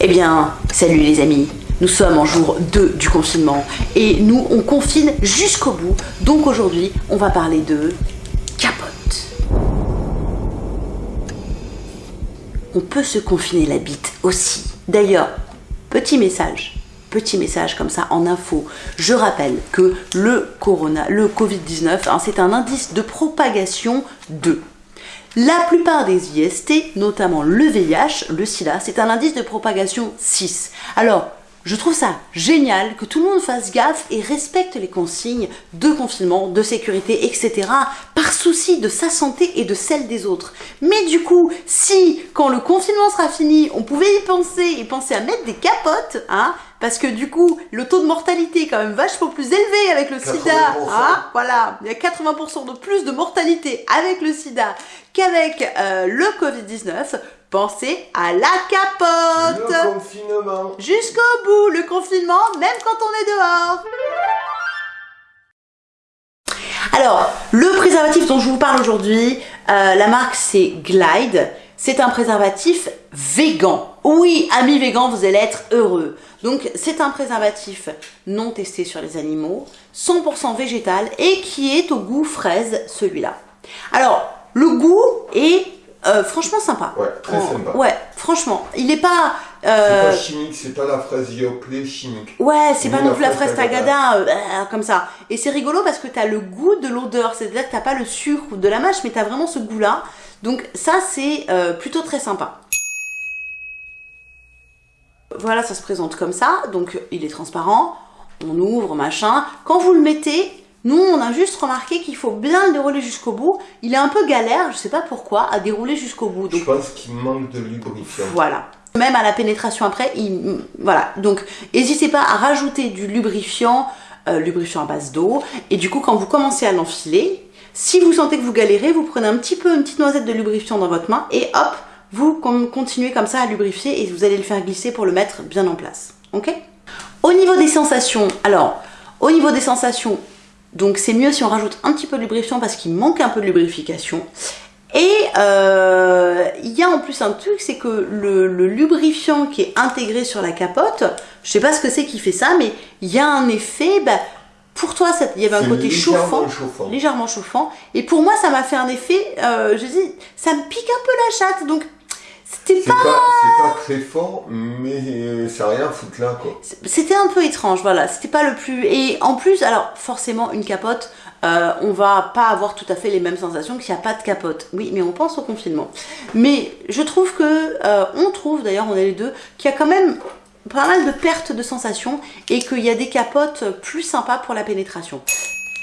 Eh bien, salut les amis nous sommes en jour 2 du confinement et nous, on confine jusqu'au bout. Donc aujourd'hui, on va parler de capote. On peut se confiner la bite aussi. D'ailleurs, petit message, petit message comme ça en info. Je rappelle que le corona, le Covid-19, hein, c'est un indice de propagation de la plupart des IST, notamment le VIH, le SIDA, c'est un indice de propagation 6. Alors, je trouve ça génial que tout le monde fasse gaffe et respecte les consignes de confinement, de sécurité, etc. par souci de sa santé et de celle des autres. Mais du coup, si quand le confinement sera fini, on pouvait y penser et penser à mettre des capotes, hein, parce que du coup, le taux de mortalité est quand même vachement plus élevé avec le sida. Hein, voilà, il y a 80% de plus de mortalité avec le sida qu'avec euh, le Covid-19. Pensez à la capote Le confinement Jusqu'au bout, le confinement, même quand on est dehors alors, le préservatif dont je vous parle aujourd'hui, euh, la marque c'est Glide. C'est un préservatif végan. Oui, amis végans, vous allez être heureux. Donc, c'est un préservatif non testé sur les animaux, 100% végétal et qui est au goût fraise, celui-là. Alors, le goût est euh, franchement sympa. Ouais, très sympa. Ouais, franchement. Il est pas... Euh... C'est pas chimique, c'est pas la fraise Yoplait chimique. Ouais, c'est pas non plus la fraise Tagada, euh, comme ça. Et c'est rigolo parce que t'as le goût de l'odeur, c'est-à-dire que t'as pas le sucre ou de la mâche, mais t'as vraiment ce goût-là. Donc ça, c'est plutôt très sympa. Voilà, ça se présente comme ça. Donc il est transparent. On ouvre, machin. Quand vous le mettez, nous, on a juste remarqué qu'il faut bien le dérouler jusqu'au bout. Il est un peu galère, je sais pas pourquoi, à dérouler jusqu'au bout. Donc, je pense qu'il manque de lubrifiant. Voilà. Même à la pénétration après, il, voilà. Donc, n'hésitez pas à rajouter du lubrifiant, euh, lubrifiant à base d'eau. Et du coup, quand vous commencez à l'enfiler, si vous sentez que vous galérez, vous prenez un petit peu, une petite noisette de lubrifiant dans votre main et hop, vous continuez comme ça à lubrifier et vous allez le faire glisser pour le mettre bien en place. Ok? Au niveau des sensations, alors, au niveau des sensations, donc c'est mieux si on rajoute un petit peu de lubrifiant parce qu'il manque un peu de lubrification. Et euh, il y a en plus un truc, c'est que le, lubrifiant qui est intégré sur la capote, je sais pas ce que c'est qui fait ça, mais il y a un effet, bah, pour toi, il y avait un côté chauffant, légèrement chauffant, et pour moi, ça m'a fait un effet, euh, je dis, ça me pique un peu la chatte, donc c'était pas... C'est pas très fort, mais ça rien foutre là, quoi. C'était un peu étrange, voilà. C'était pas le plus... Et en plus, alors, forcément, une capote, euh, on va pas avoir tout à fait les mêmes sensations qu'il n'y a pas de capote. Oui, mais on pense au confinement. Mais je trouve que... Euh, on trouve, d'ailleurs, on est les deux, qu'il y a quand même pas mal de pertes de sensations et qu'il y a des capotes plus sympas pour la pénétration.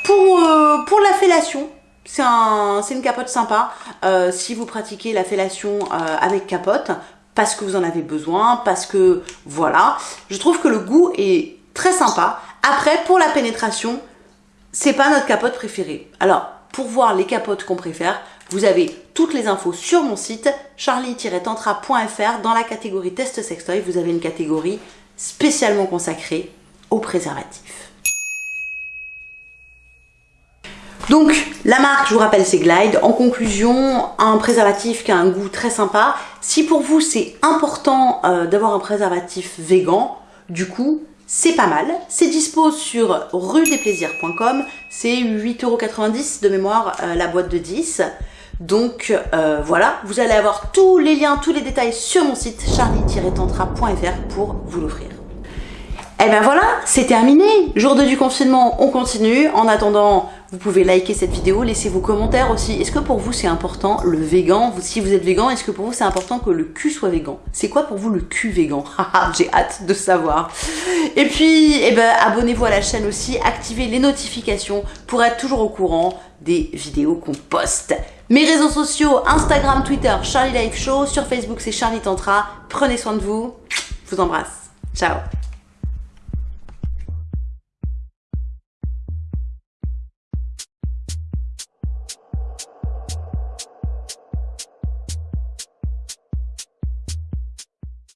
Pour, euh, pour la fellation, c'est un, une capote sympa euh, si vous pratiquez la fellation euh, avec capote parce que vous en avez besoin, parce que voilà. Je trouve que le goût est très sympa. Après, pour la pénétration, c'est pas notre capote préférée. Alors, pour voir les capotes qu'on préfère, vous avez toutes les infos sur mon site charlie-tantra.fr dans la catégorie test sextoy. Vous avez une catégorie spécialement consacrée aux préservatifs. Donc, la marque, je vous rappelle, c'est Glide. En conclusion, un préservatif qui a un goût très sympa. Si pour vous, c'est important euh, d'avoir un préservatif vegan, du coup, c'est pas mal. C'est dispo sur rue-des-plaisirs.com. C'est 8,90€ de mémoire euh, la boîte de 10. Donc euh, voilà, vous allez avoir tous les liens, tous les détails sur mon site charlie-tantra.fr pour vous l'offrir. Et eh ben voilà, c'est terminé. Jour 2 du confinement, on continue. En attendant, vous pouvez liker cette vidéo, laisser vos commentaires aussi. Est-ce que pour vous c'est important le végan? Si vous êtes végan, est-ce que pour vous c'est important que le cul soit végan? C'est quoi pour vous le cul végan? J'ai hâte de savoir. Et puis, eh ben, abonnez-vous à la chaîne aussi, activez les notifications pour être toujours au courant des vidéos qu'on poste. Mes réseaux sociaux, Instagram, Twitter, Charlie Life Show. Sur Facebook, c'est Charlie Tantra. Prenez soin de vous. Je vous embrasse. Ciao